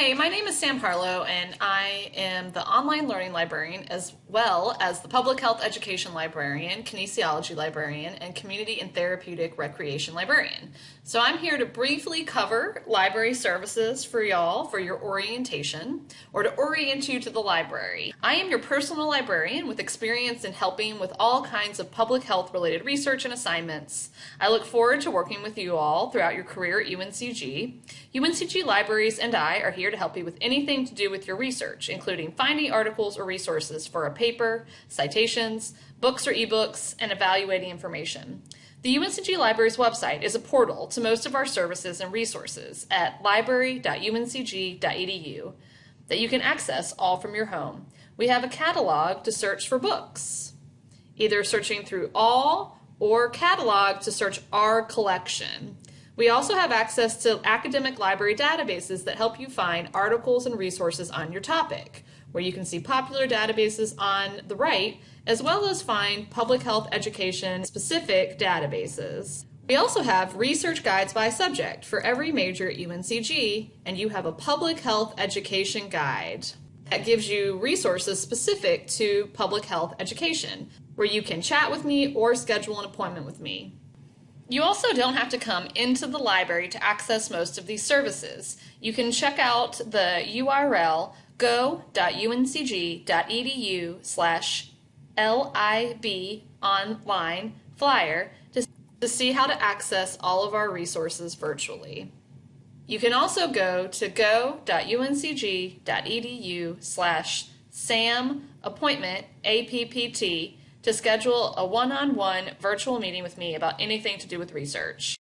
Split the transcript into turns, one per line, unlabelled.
Hey, my name is Sam Harlow, and I am the online learning librarian as well as the public health education librarian, kinesiology librarian, and community and therapeutic recreation librarian. So I'm here to briefly cover library services for y'all for your orientation or to orient you to the library. I am your personal librarian with experience in helping with all kinds of public health related research and assignments. I look forward to working with you all throughout your career at UNCG. UNCG Libraries and I are here to help you with anything to do with your research, including finding articles or resources for a paper, citations, books or ebooks, and evaluating information. The UNCG Libraries website is a portal to most of our services and resources at library.uncg.edu that you can access all from your home. We have a catalog to search for books, either searching through all or catalog to search our collection. We also have access to academic library databases that help you find articles and resources on your topic, where you can see popular databases on the right, as well as find public health education specific databases. We also have research guides by subject for every major at UNCG, and you have a public health education guide that gives you resources specific to public health education, where you can chat with me or schedule an appointment with me. You also don't have to come into the library to access most of these services. You can check out the URL go.uncg.edu slash LIB online flyer to, to see how to access all of our resources virtually. You can also go to go.uncg.edu slash SAM appointment APPT to schedule a one-on-one virtual meeting with me about anything to do with research.